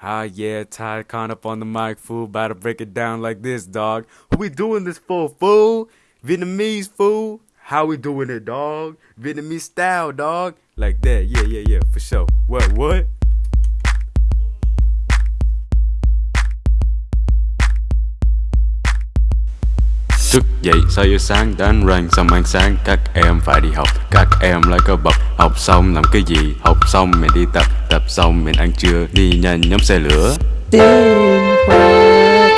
Ah yeah, Ty Con up on the mic, fool. About to break it down like this, dog. Who we doing this for, fool? Vietnamese, fool? How we doing it, dog? Vietnamese style, dog. Like that, yeah, yeah, yeah, for sure. What, what? Thức dậy sau giờ sáng đánh răng xong ăn sáng. Các em phải đi học, Các em lại có bậc. Học xong làm cái gì? Học xong mình đi tập Tập xong mình ăn trưa. Đi nhanh nhóm xe lửa. Tiếng hát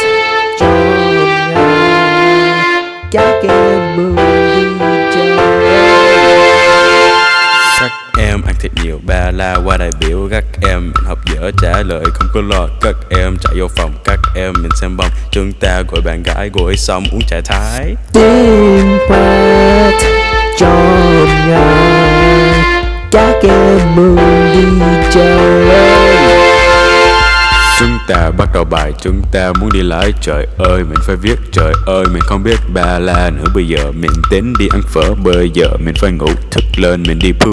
trong ngày các em mừng. La qua đại biểu Các em mình học dở trả lời không có lo Các em chạy vô phòng Các em mình xem bông. Chúng ta gọi bạn gái gọi xong uống trà thái. Tiếng hát trong ngày các em mừng đi chơi. Chúng ta bắt đầu bài chúng ta muốn đi lái. Trời ơi mình phải viết. Trời ơi mình không biết ba la nữa. Bây giờ mình tính đi ăn phở Bây giờ mình phải ngủ. Thức lên mình đi poo